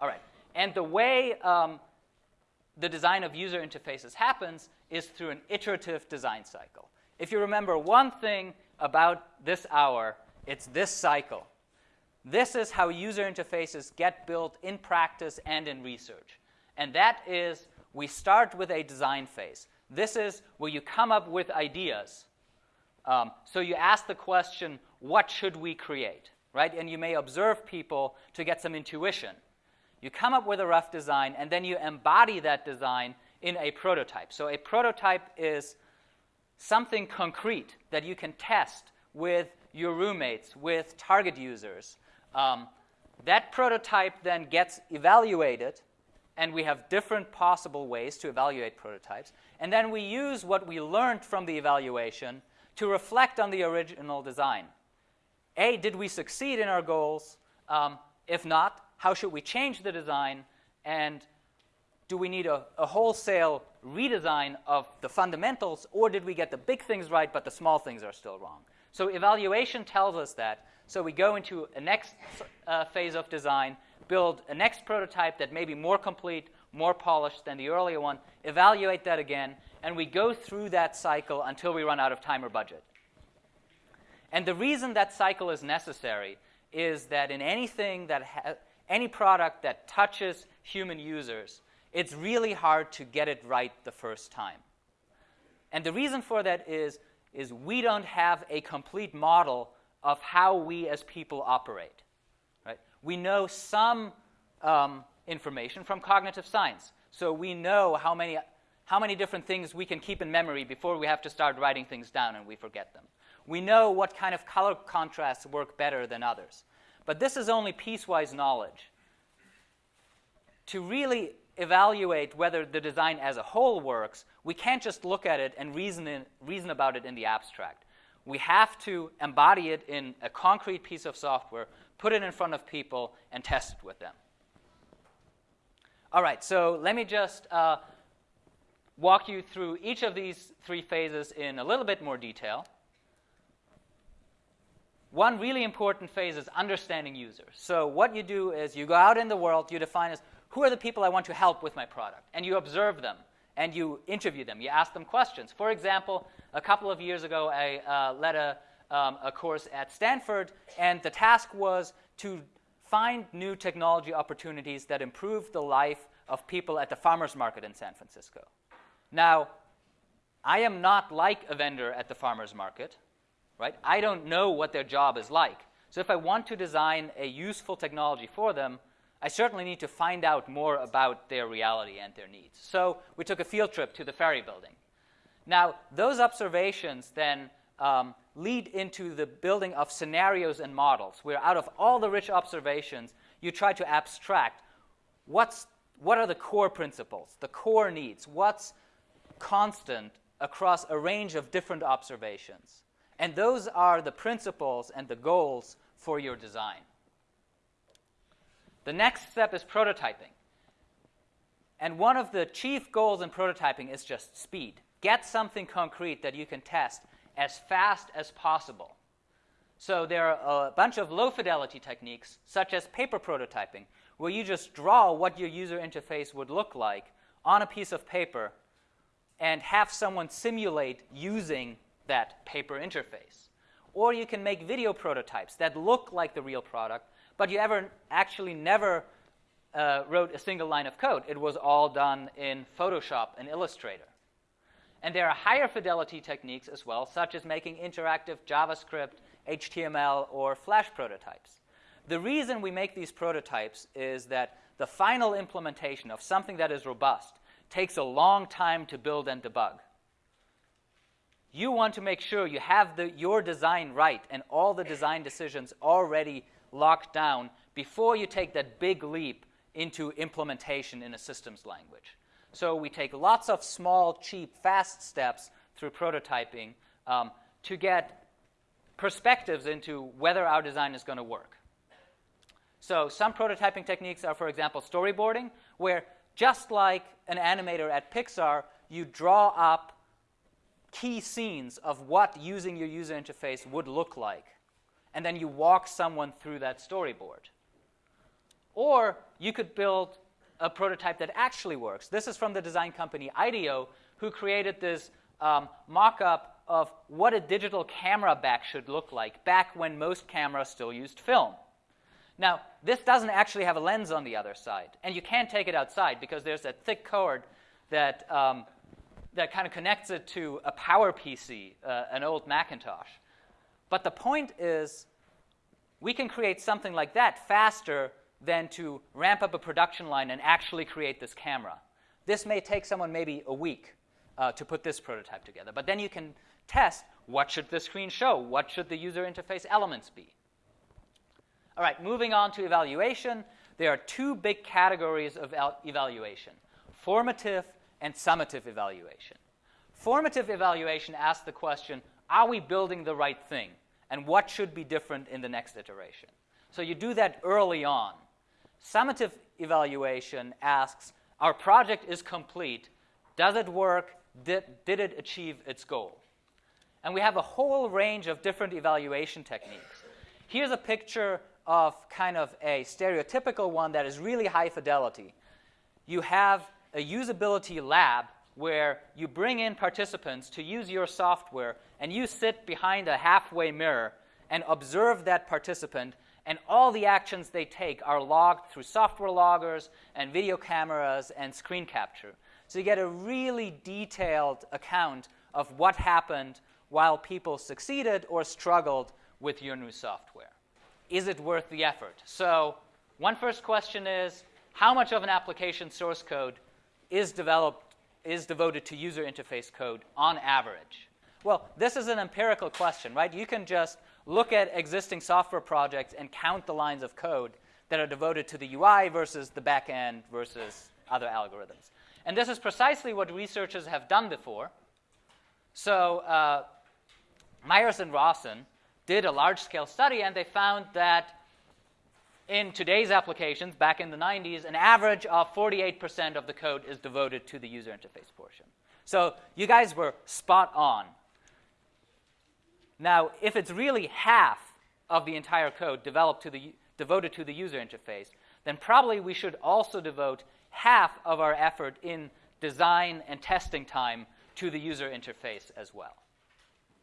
All right. And the way um, the design of user interfaces happens is through an iterative design cycle. If you remember one thing about this hour, it's this cycle. This is how user interfaces get built in practice and in research. And that is we start with a design phase. This is where you come up with ideas. Um, so you ask the question, what should we create? Right? And you may observe people to get some intuition. You come up with a rough design, and then you embody that design in a prototype. So a prototype is something concrete that you can test with your roommates, with target users. Um, that prototype then gets evaluated, and we have different possible ways to evaluate prototypes. And then we use what we learned from the evaluation to reflect on the original design. A, did we succeed in our goals? Um, if not, how should we change the design? And do we need a, a, wholesale redesign of the fundamentals, or did we get the big things right, but the small things are still wrong? So evaluation tells us that. So we go into a next uh, phase of design, build a next prototype that may be more complete, more polished than the earlier one, evaluate that again, and we go through that cycle until we run out of time or budget. And the reason that cycle is necessary is that in anything that any product that touches human users, it's really hard to get it right the first time. And the reason for that is, is we don't have a complete model of how we as people operate. Right? We know some um, information from cognitive science. So we know how many, how many different things we can keep in memory before we have to start writing things down and we forget them. We know what kind of color contrasts work better than others. But this is only piecewise knowledge. To really evaluate whether the design as a whole works, we can't just look at it and reason, in, reason about it in the abstract. We have to embody it in a concrete piece of software, put it in front of people, and test it with them. All right, so let me just uh, walk you through each of these three phases in a little bit more detail. One really important phase is understanding users. So what you do is you go out in the world, you define as who are the people I want to help with my product, and you observe them and you interview them. You ask them questions. For example, a couple of years ago, I uh, led a, um, a course at Stanford, and the task was to find new technology opportunities that improve the life of people at the farmers market in San Francisco. Now, I am not like a vendor at the farmers market right? I don't know what their job is like. So if I want to design a useful technology for them, I certainly need to find out more about their reality and their needs. So we took a field trip to the ferry building. Now, those observations then um, lead into the building of scenarios and models, where out of all the rich observations, you try to abstract what's, what are the core principles, the core needs, what's constant across a range of different observations. And those are the principles and the goals for your design. The next step is prototyping. And one of the chief goals in prototyping is just speed. Get something concrete that you can test as fast as possible. So there are a bunch of low fidelity techniques, such as paper prototyping, where you just draw what your user interface would look like on a piece of paper and have someone simulate using that paper interface. Or you can make video prototypes that look like the real product, but you ever actually never uh, wrote a single line of code. It was all done in Photoshop and Illustrator. And there are higher fidelity techniques as well, such as making interactive JavaScript, HTML, or Flash prototypes. The reason we make these prototypes is that the final implementation of something that is robust takes a long time to build and debug. You want to make sure you have the, your design right and all the design decisions already locked down before you take that big leap into implementation in a systems language. So we take lots of small, cheap, fast steps through prototyping um, to get perspectives into whether our design is going to work. So some prototyping techniques are, for example, storyboarding, where just like an animator at Pixar, you draw up key scenes of what using your user interface would look like. And then you walk someone through that storyboard. Or you could build a prototype that actually works. This is from the design company IDEO, who created this um, mock up of what a digital camera back should look like back when most cameras still used film. Now, this doesn't actually have a lens on the other side, and you can't take it outside because there's that thick cord that, um, that kind of connects it to a Power PC, uh, an old Macintosh. But the point is, we can create something like that faster than to ramp up a production line and actually create this camera. This may take someone maybe a week uh, to put this prototype together. But then you can test what should the screen show? What should the user interface elements be? All right, moving on to evaluation. There are two big categories of evaluation, formative and summative evaluation. Formative evaluation asks the question, are we building the right thing? And what should be different in the next iteration? So you do that early on. Summative evaluation asks, our project is complete. Does it work? Did, did it achieve its goal? And we have a whole range of different evaluation techniques. Here's a picture of kind of a stereotypical one that is really high fidelity. You have a usability lab where you bring in participants to use your software and you sit behind a halfway mirror and observe that participant and all the actions they take are logged through software loggers and video cameras and screen capture. So you get a really detailed account of what happened while people succeeded or struggled with your new software. Is it worth the effort? So one first question is, how much of an application source code is developed is devoted to user interface code on average? Well, this is an empirical question, right? You can just look at existing software projects and count the lines of code that are devoted to the UI versus the backend versus other algorithms. And this is precisely what researchers have done before. So uh, Myers and Rosson did a large-scale study, and they found that in today's applications, back in the 90s, an average of 48% of the code is devoted to the user interface portion. So you guys were spot on. Now, if it's really half of the entire code developed to the, devoted to the user interface, then probably we should also devote half of our effort in design and testing time to the user interface as well.